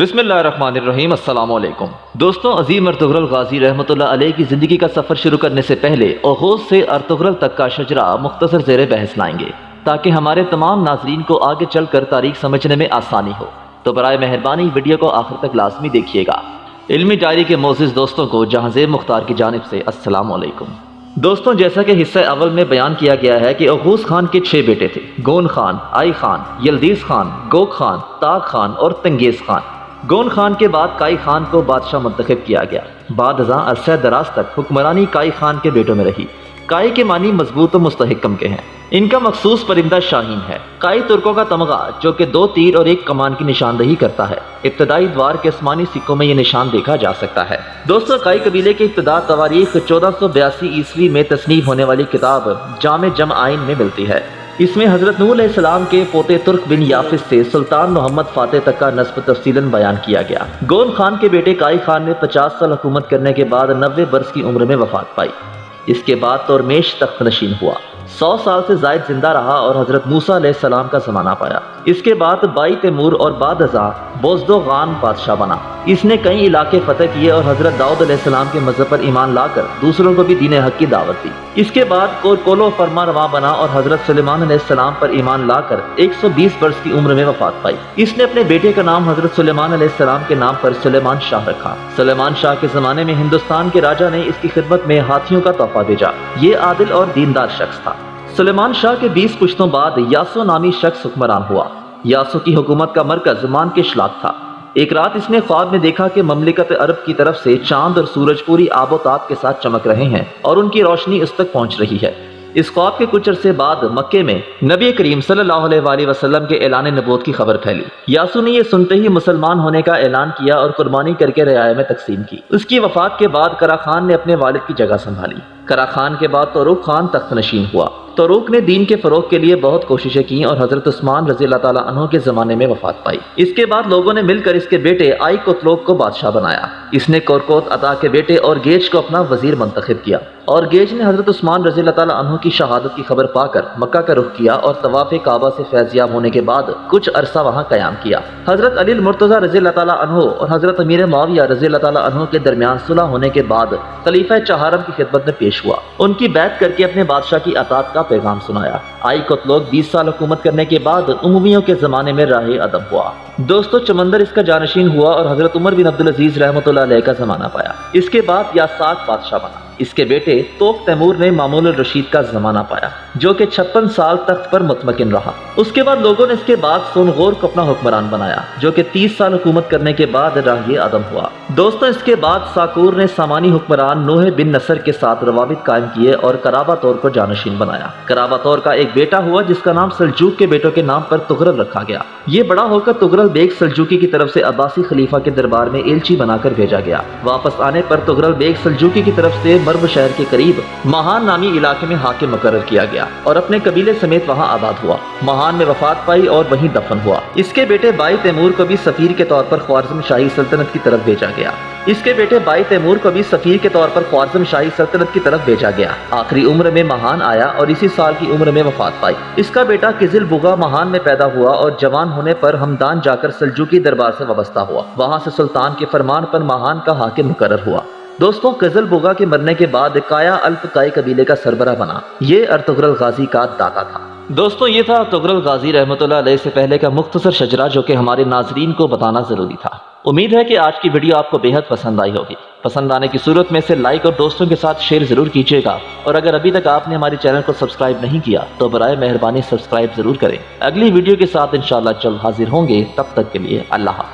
بسم اللہ الرحمن الرحیم، السلام علیکم۔ دوستوں عظیم ارتغرل غازی رحمۃ اللہ علیہ کی زندگی کا سفر شروع کرنے سے پہلے اوغوز سے ارتغرل تک کا شجرہ مختصر زیر بحث لائیں گے تاکہ ہمارے تمام ناظرین کو آگے چل کر تاریخ سمجھنے میں آسانی ہو۔ تو برائے مہربانی ویڈیو کو آخر تک لازمی دیکھیے گا۔ علمی ڈائری کے موزز دوستوں کو جہاں زیب مختار کی جانب سے السلام علیکم۔ دوستوں، جیسا کہ حصہ اول میں بیان کیا گیا ہے کہ اغوز خان کے چھ بیٹے تھے۔ Gun Khan, Ay Khan, Yildiz Khan, Gok Khan Dag Khan اور تنگیز خان۔ گون خان کے بعد کائی خان کو بادشاہ منتخب کیا گیا۔ بعد ازاں عرصہ دراز تک حکمرانی کائی خان کے بیٹوں میں رہی۔ کائی کے معنی مضبوط و مستحکم کے ہیں۔ ان کا مخصوص پرندہ شاہین ہے۔ کائی ترکوں کا تمغہ جو کہ دو تیر اور ایک کمان کی نشاندہی کرتا ہے۔ ابتدائی دوار کے اسمانی سکوں میں یہ نشان دیکھا جا سکتا ہے۔ دوستو، کائی قبیلے کے ابتدا تواریخ چودہ سو بیاسی عیسوی میں تصنیف ہونے والی کتاب جامع جم آئین میں ملتی ہے۔ اس میں حضرت نور علیہ السلام کے پوتے ترک بن یافس سے سلطان محمد فاتح تک کا نصب تفصیل بیان کیا گیا۔ گون خان کے بیٹے کائی خان نے پچاس سال حکومت کرنے کے بعد نوے برس کی عمر میں وفات پائی۔ اس کے بعد تورمیش تخت نشین ہوا۔ سو سال سے زائد زندہ رہا اور حضرت موسیٰ علیہ السلام کا زمانہ پایا۔ اس کے بعد بائی تیمور اور بعد ازاں بوزدو غان بادشاہ بنا۔ اس نے کئی علاقے فتح کیے اور حضرت داؤد علیہ السلام کے مذہب پر ایمان لا کر دوسروں کو بھی دین حق کی دعوت دی۔ اس کے بعد کولو فرما روا بنا اور حضرت سلیمان علیہ السلام پر ایمان لا کر ایک سو بیس برس کی عمر میں وفات پائی۔ اس نے اپنے بیٹے کا نام حضرت سلیمان علیہ السلام کے نام پر سلیمان شاہ رکھا۔ سلیمان شاہ کے زمانے میں ہندوستان کے راجہ نے اس کی خدمت میں ہاتھیوں کا تحفہ بھیجا۔ یہ عادل اور دیندار شخص تھا۔ سلیمان شاہ کے بیس پشتوں بعد یاسو نامی شخص حکمران ہوا۔ یاسو کی حکومت کا مرکز مان کے شلاق تھا۔ ایک رات اس نے خواب میں دیکھا کہ مملکت عرب کی طرف سے چاند اور سورج پوری آب و تاب کے ساتھ چمک رہے ہیں اور ان کی روشنی اس تک پہنچ رہی ہے۔ اس خواب کے کچھ عرصے بعد مکے میں نبی کریم صلی اللہ علیہ وآلہ وسلم کے اعلان نبوت کی خبر پھیلی۔ یاسو نے یہ سنتے ہی مسلمان ہونے کا اعلان کیا اور قربانی کر کے رعایہ میں تقسیم کی۔ اس کی وفات کے بعد کرا خان نے اپنے والد کی جگہ سنبھالی۔ کرا خان کے بعد تو خان تخت نشین ہوا۔ توروک نے دین کے فروغ کے لیے بہت کوششیں کی اور حضرت عثمان رضی اللہ تعالیٰ عنہ کے زمانے میں وفات پائی۔ اس کے بعد لوگوں نے مل کر اس کے بیٹے آئی کوتلوک کو بادشاہ بنایا۔ اس نے کورکوت عطا کے بیٹے اور گیج کو اپنا وزیر منتخب کیا۔ اور گیج نے حضرت عثمان رضی اللہ تعالیٰ عنہ کی شہادت کی خبر پا کر مکہ کا رخ کیا اور طواف کعبہ سے فیضیاب ہونے کے بعد کچھ عرصہ وہاں قیام کیا۔ حضرت علی المرتضی رضی اللہ تعالیٰ عنہ اور حضرت امیر معاویہ رضی اللہ تعالیٰ عنہ کے درمیان صلح ہونے کے بعد خلیفہ چہارم کی خدمت میں پیش ان کی بیعت کر کے اپنے بادشاہ کی اطاعت کا پیغام سنایا۔ آئی کتلوک بیس سال حکومت کرنے کے بعد عمومیوں کے زمانے میں راہ ادب ہوا۔ دوستو، چمندر اس کا جانشین ہوا اور حضرت عمر بن عبدالعزیز رحمۃ اللہ علیہ کا زمانہ پایا۔ اس کے بعد یا سات بادشاہ بنا۔ اس کے بیٹے توق تیمور نے معمول الرشید کا زمانہ پایا، جو کہ چھپن سال تخت پر مطمئن رہا۔ اس کے بعد لوگوں نے اس کے بعد سونغور کو اپنا حکمران بنایا، جو کہ تیس سال حکومت کرنے کے بعد راہی عدم ہوا۔ دوستوں اس کے بعد ساکور نے سامانی حکمران نوح بن نصر کے ساتھ روابط قائم کیے اور کرابا طور کو جانشین بنایا۔ کرابا طور کا ایک بیٹا ہوا، جس کا نام سلجوک کے بیٹوں کے نام پر تغرل رکھا گیا۔ یہ بڑا ہو کر تغرل بیگ سلجوکی کی طرف سے عباسی خلیفہ کے دربار میں ایلچی بنا کر بھیجا گیا۔ واپس آنے پر تغرل بیگ سلجوکی کی طرف سے مرب شہر کے قریب مہان نامی علاقے میں حاکم مقرر کیا گیا اور اپنے قبیلے سمیت وہاں آباد ہوا۔ مہان میں وفات پائی اور وہیں دفن ہوا۔ اس کے بیٹے بائی تیمور کو بھی سفیر کے طور پر خوارزم شاہی سلطنت کی طرف بھیجا گیا۔ اس کے بیٹے بائی تیمور کو بھی سفیر کے طور پر خوارزم شاہی سلطنت کی طرف بھیجا گیا۔ آخری عمر میں مہان آیا اور اسی سال کی عمر میں وفات پائی۔ اس کا بیٹا کزل بغا مہان میں پیدا ہوا اور جوان ہونے پر ہمدان جا کر سلجوکی دربار سے وابستہ ہوا۔ وہاں سے سلطان کے فرمان پر مہان کا حاکم مقرر ہوا۔ دوستوں قزل بوگا کے مرنے کے بعد کایا الپ کائی قبیلے کا سربراہ بنا۔ یہ ارتغرل غازی کا داتا تھا۔ دوستوں، یہ تھا ارتغرل غازی رحمت اللہ علیہ سے پہلے کا مختصر شجرہ جو کہ ہمارے ناظرین کو بتانا ضروری تھا۔ امید ہے کہ آج کی ویڈیو آپ کو بہت پسند آئی ہوگی۔ پسند آنے کی صورت میں سے لائک اور دوستوں کے ساتھ شیئر ضرور کیجیے گا۔ اور اگر ابھی تک آپ نے ہماری چینل کو سبسکرائب نہیں کیا، تو برائے مہربانی سبسکرائب ضرور کریں۔ اگلی ویڈیو کے ساتھ انشاءاللہ چل حاضر ہوں گے۔ تب تک کے لیے اللہ حافظ۔